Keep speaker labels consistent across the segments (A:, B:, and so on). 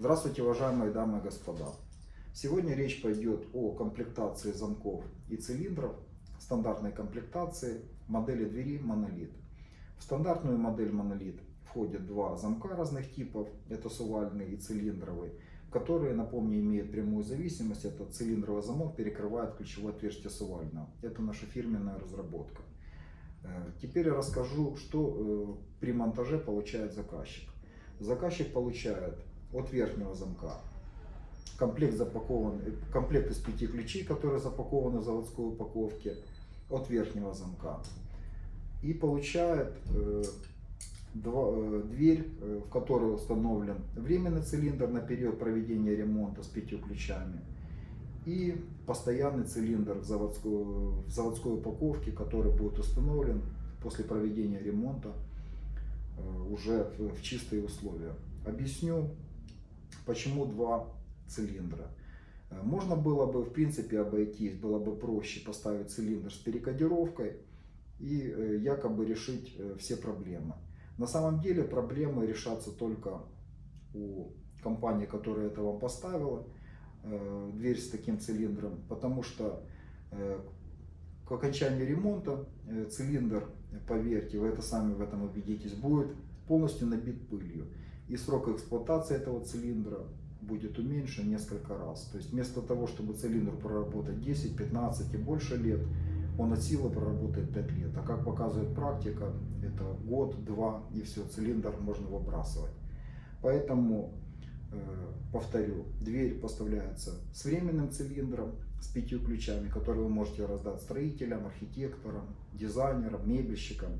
A: Здравствуйте, уважаемые дамы и господа. Сегодня речь пойдет о комплектации замков и цилиндров, стандартной комплектации модели двери монолит. В стандартную модель монолит входят два замка разных типов, это сувальный и цилиндровый, которые, напомню, имеют прямую зависимость. Это цилиндровый замок перекрывает ключевое отверстие сувального. Это наша фирменная разработка. Э, теперь я расскажу, что э, при монтаже получает заказчик. Заказчик получает от верхнего замка комплект запакован, э, комплект из пяти ключей, которые запакованы в заводской упаковке от верхнего замка. И получает э, два, э, дверь, э, в которой установлен временный цилиндр на период проведения ремонта с пятью ключами и постоянный цилиндр в заводской, в заводской упаковке, который будет установлен после проведения ремонта э, уже в чистые условия. Объясню, почему два цилиндра. Э, можно было бы, в принципе, обойтись, было бы проще поставить цилиндр с перекодировкой и э, якобы решить все проблемы. На самом деле проблемы решатся только у компании, которая это вам поставила. Э, дверь с таким цилиндром, потому что э, к окончанию ремонта э, цилиндр, поверьте, вы это сами в этом убедитесь, будет полностью набит пылью. И срок эксплуатации этого цилиндра будет уменьшен несколько раз. То есть вместо того, чтобы цилиндр проработать 10, 15 и больше лет, он от силы проработает 5 лет. А как показывает практика, это год, два и все, цилиндр можно выбрасывать. Поэтому Э, повторю, дверь поставляется с временным цилиндром, с пятью ключами, которые вы можете раздать строителям, архитекторам, дизайнерам, мебельщикам.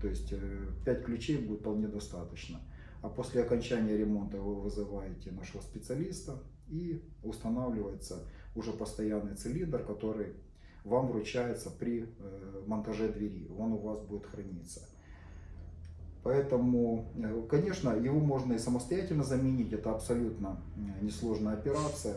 A: То есть э, пять ключей будет вполне достаточно. А после окончания ремонта вы вызываете нашего специалиста и устанавливается уже постоянный цилиндр, который вам вручается при э, монтаже двери. Он у вас будет храниться. Поэтому, э, конечно, его можно и самостоятельно заменить, это абсолютно э, несложная операция.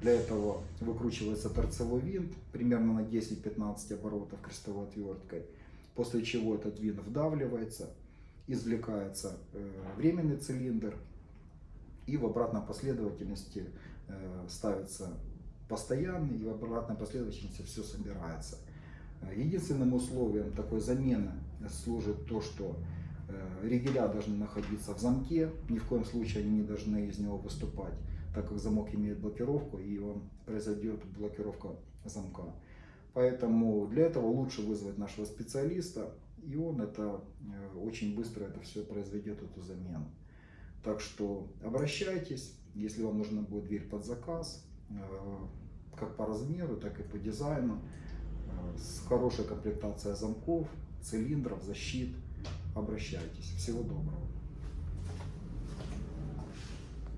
A: Для этого выкручивается торцевой винт примерно на 10-15 оборотов крестовой отверткой, после чего этот винт вдавливается, извлекается э, временный цилиндр и в обратной последовательности ставится постоянный и в обратной последовательности все собирается. Единственным условием такой замены служит то, что Э, ригеля должны находиться в замке, ни в коем случае они не должны из него выступать, так как замок имеет блокировку и он произойдет блокировка замка. Поэтому для этого лучше вызвать нашего специалиста, и он это э, очень быстро это все произведет, эту замену. Так что обращайтесь, если вам нужна будет дверь под заказ, э, как по размеру, так и по дизайну, с хорошей комплектацией замков, цилиндров, защит – обращайтесь. Всего доброго.